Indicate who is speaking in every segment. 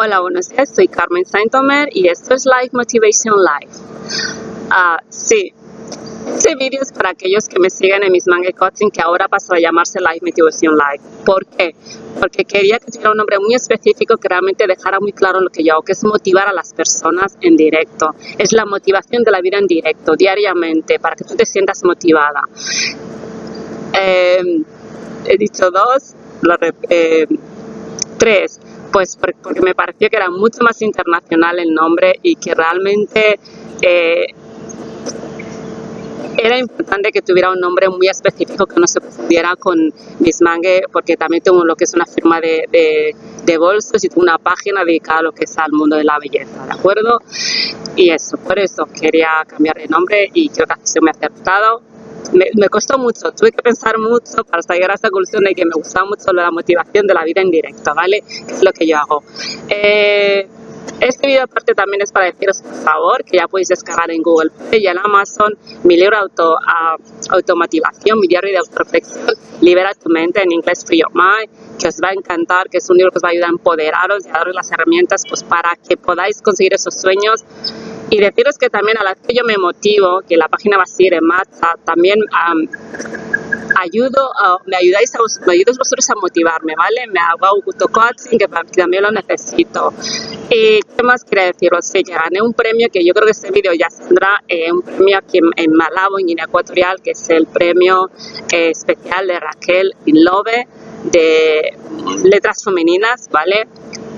Speaker 1: Hola, buenos días, soy Carmen Saint-Omer y esto es Life Motivation Live. Ah, sí, este vídeo es para aquellos que me siguen en mis manga coaching que ahora pasó a llamarse Life Motivation Live. ¿Por qué? Porque quería que tuviera un nombre muy específico que realmente dejara muy claro lo que yo hago, que es motivar a las personas en directo. Es la motivación de la vida en directo, diariamente, para que tú te sientas motivada. Eh, he dicho dos, eh, tres pues porque me pareció que era mucho más internacional el nombre y que realmente eh, era importante que tuviera un nombre muy específico que no se pudiera con Bismangue porque también tengo lo que es una firma de, de, de bolsos y tengo una página dedicada a lo que es al mundo de la belleza, ¿de acuerdo? Y eso, por eso quería cambiar de nombre y creo que se me ha acertado me, costó mucho, tuve que pensar mucho para llegar a esa conclusión de que me gustaba mucho la motivación de la vida en directo, ¿vale? Que es lo que yo hago. Eh, este video aparte también es para deciros por favor que ya podéis descargar en Google Play y en Amazon mi libro auto, uh, Automotivación, mi diario de autoreflexión, Libera tu mente en inglés Free Your Mind, que os va a encantar, que es un libro que os va a ayudar a empoderaros y a daros las herramientas pues, para que podáis conseguir esos sueños y deciros que también a la que yo me motivo, que la página va a seguir en marcha, también ayudo, me ayudáis a, me ayudáis vosotros a motivarme, ¿vale? Me hago auto-coaching, que también lo necesito. ¿Y qué más quería deciros? Sí, que gané un premio que yo creo que este vídeo ya saldrá, eh, un premio aquí en, Malabo, en Guinea Ecuatorial, que es el premio eh, especial de Raquel Inlove de letras femeninas, ¿vale?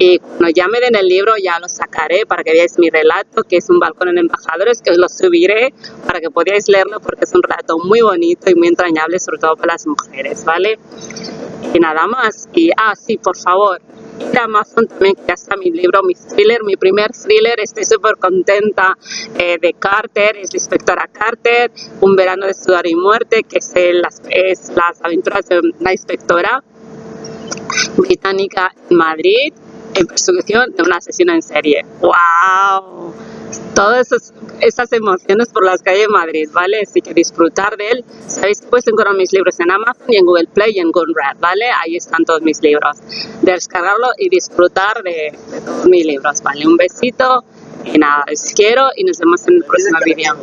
Speaker 1: Y cuando ya me den el libro ya lo sacaré para que veáis mi relato, que es un balcón en embajadores, que os lo subiré para que podáis leerlo porque es un relato muy bonito y muy entrañable, sobre todo para las mujeres, ¿vale? Y nada más. Y, ah, sí, por favor, a Amazon también, que ya está mi libro, mi thriller, mi primer thriller, estoy súper contenta eh, de Carter, es la inspectora Carter, Un verano de sudor y muerte, que es, las, es las aventuras de una inspectora británica en Madrid, en persecución de una asesina en serie. ¡Wow! Todas esas, emociones por las calles de Madrid, ¿vale? Así que disfrutar de él. Sabéis que puedes encontrar mis libros en Amazon y en Google Play y en Gunrad, ¿vale? Ahí están todos mis libros. Descargarlo y disfrutar de, de todos mis libros, ¿vale? Un besito y nada, os quiero y nos vemos en el próximo vídeo.